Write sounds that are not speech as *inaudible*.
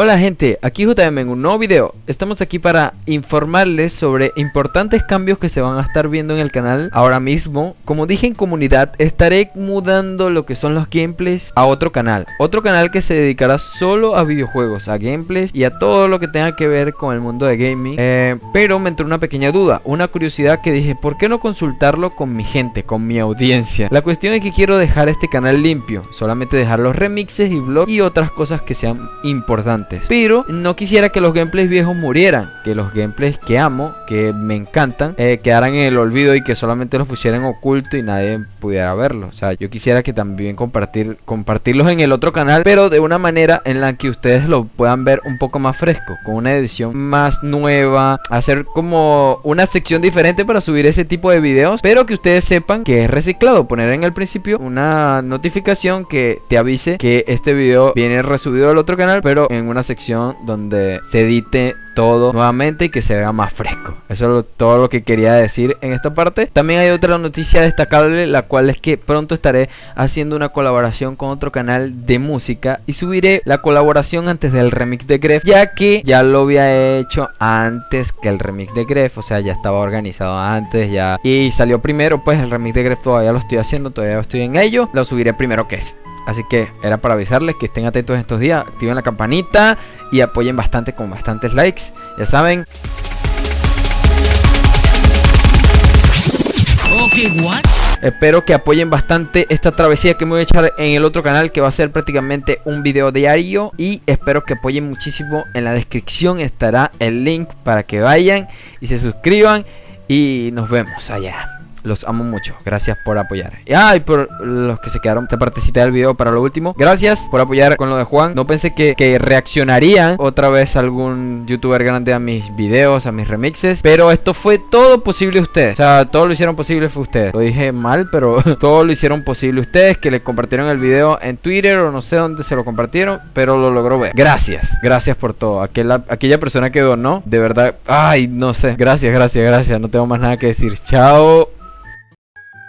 Hola gente, aquí JM en un nuevo video. Estamos aquí para informarles sobre importantes cambios que se van a estar viendo en el canal ahora mismo. Como dije en comunidad, estaré mudando lo que son los gameplays a otro canal. Otro canal que se dedicará solo a videojuegos, a gameplays y a todo lo que tenga que ver con el mundo de gaming. Eh, pero me entró una pequeña duda, una curiosidad que dije, ¿por qué no consultarlo con mi gente, con mi audiencia? La cuestión es que quiero dejar este canal limpio, solamente dejar los remixes y vlogs y otras cosas que sean importantes. Pero no quisiera que los gameplays viejos murieran. Que los gameplays que amo, que me encantan, eh, quedaran en el olvido y que solamente los pusieran oculto y nadie pudiera verlos. O sea, yo quisiera que también compartir, compartirlos en el otro canal, pero de una manera en la que ustedes lo puedan ver un poco más fresco, con una edición más nueva, hacer como una sección diferente para subir ese tipo de videos, pero que ustedes sepan que es reciclado. Poner en el principio una notificación que te avise que este video viene resubido del otro canal, pero en una sección donde se edite todo nuevamente y que se vea más fresco. Eso es todo lo que quería decir en esta parte. También hay otra noticia destacable, la cual es que pronto estaré haciendo una colaboración con otro canal de música y subiré la colaboración antes del remix de Gref, ya que ya lo había hecho antes que el remix de Gref, o sea, ya estaba organizado antes ya y salió primero, pues el remix de Gref todavía lo estoy haciendo, todavía estoy en ello, lo subiré primero que ese. Así que era para avisarles que estén atentos estos días, activen la campanita y apoyen bastante con bastantes likes. Ya saben. Espero que apoyen bastante esta travesía que me voy a echar en el otro canal que va a ser prácticamente un video diario y espero que apoyen muchísimo. En la descripción estará el link para que vayan y se suscriban y nos vemos allá. Los amo mucho. Gracias por apoyar. Y, ah, por los que se quedaron esta partecita del video para lo último. Gracias por apoyar con lo de Juan. No pensé que, que reaccionarían otra vez algún youtuber grande a mis videos, a mis remixes. Pero esto fue todo posible ustedes. O sea, todo lo hicieron posible fue ustedes. Lo dije mal, pero *laughs* todo lo hicieron posible ustedes. Que le compartieron el video en Twitter o no sé dónde se lo compartieron. Pero lo logró ver. Gracias. Gracias por todo. Aquella, aquella persona que donó. De verdad. Ay, no sé. Gracias, gracias, gracias. No tengo más nada que decir. Chao.